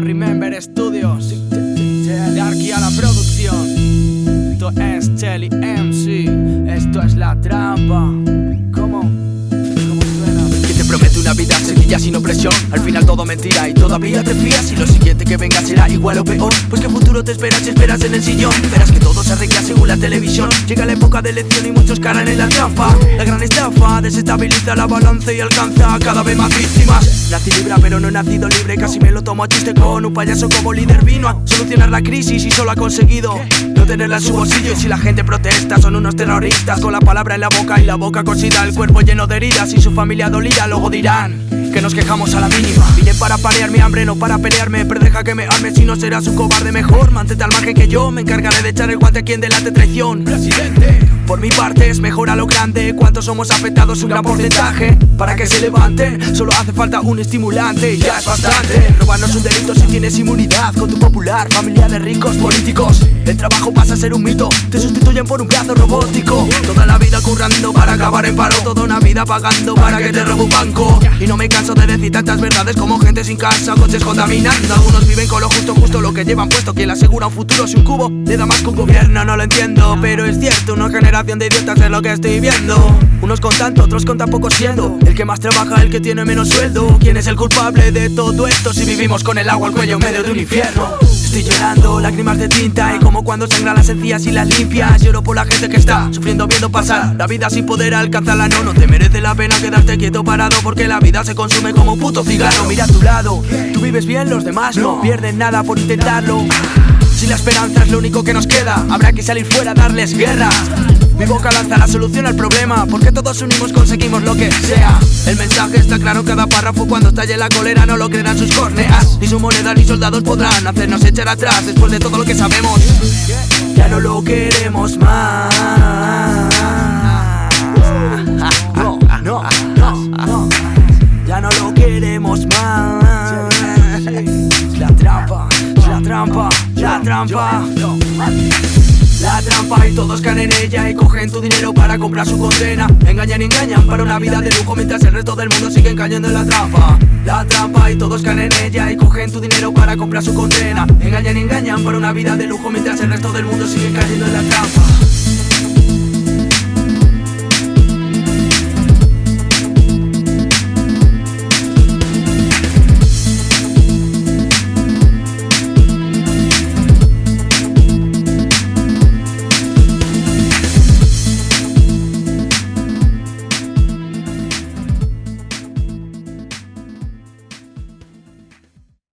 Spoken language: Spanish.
Remember Studios. De aquí a la producción. Esto es Chelly MC Esto es La Trampa sencilla sin opresión Al final todo mentira y todavía te fías. Y lo siguiente que venga será igual o peor Pues que futuro te esperas si esperas en el sillón. Verás que todo se arregla según la televisión. Llega la época de elección y muchos caran en la trampa. La gran estafa desestabiliza la balanza y alcanza cada vez más víctimas. Nací libre pero no he nacido libre Casi me lo tomo a chiste con un payaso como líder Vino a solucionar la crisis y solo ha conseguido No tenerla en su bolsillo. Y si la gente protesta Son unos terroristas. Con la palabra en la boca Y la boca cosida, el cuerpo lleno de heridas Y su familia dolida luego dirán que nos quejamos a la mínima. Vine para parear mi hambre, no para pelearme Pero deja que me arme, si no serás un cobarde mejor. Mantente al margen que yo me encargaré de echar el guante a quien delate traición. Presidente. Por mi parte es mejor a lo grande. ¿Cuántos somos afectados? Un gran porcentaje. Para que se levanten, solo hace falta un estimulante. Y ya es bastante. Robar no es un delito si tienes inmunidad. Con tu popular, familia de ricos políticos. El trabajo pasa a ser un mito. Te sustituyen por un brazo robótico. Toda la vida currando para acabar en paro. Toda una vida pagando para que te robe un banco. Y no me canso de decir tantas verdades como gente sin casa, coches contaminando Algunos viven con lo justo, lo que llevan puesto Quien asegura un futuro si un cubo. Le da más que un gobierno No lo entiendo, pero es cierto Una generación de idiotas es lo que estoy viendo. Unos con tanto, otros con tan poco siendo. El que más trabaja, el que tiene menos sueldo. ¿Quién es el culpable de todo esto si vivimos con el agua al cuello en medio de un infierno? Estoy llorando, lágrimas de tinta Y como cuando sangran las encías y las limpias. Lloro por la gente que está sufriendo viendo pasar. La vida sin poder alcanzarla No, no te merece la pena quedarte quieto parado Porque la vida se consume como un puto cigarro. Mira a tu lado, tú vives bien, los demás no Pierden nada por intentarlo. Si la esperanza es lo único que nos queda. Habrá que salir fuera a darles guerra. Mi boca lanza la solución al problema. Porque todos unimos conseguimos lo que sea. El mensaje está claro en cada párrafo Cuando estalle la cólera no lo creerán sus córneas Ni su moneda ni soldados podrán hacernos echar atrás Después de todo lo que sabemos. Ya no lo queremos más trampa, la trampa. La trampa y todos caen en ella y cogen tu dinero para comprar su condena. Engañan y engañan para una vida de lujo mientras el resto del mundo sigue cayendo en la trampa. La trampa y todos caen en ella y cogen tu dinero para comprar su condena. Engañan y engañan para una vida de lujo mientras el resto del mundo sigue cayendo en la trampa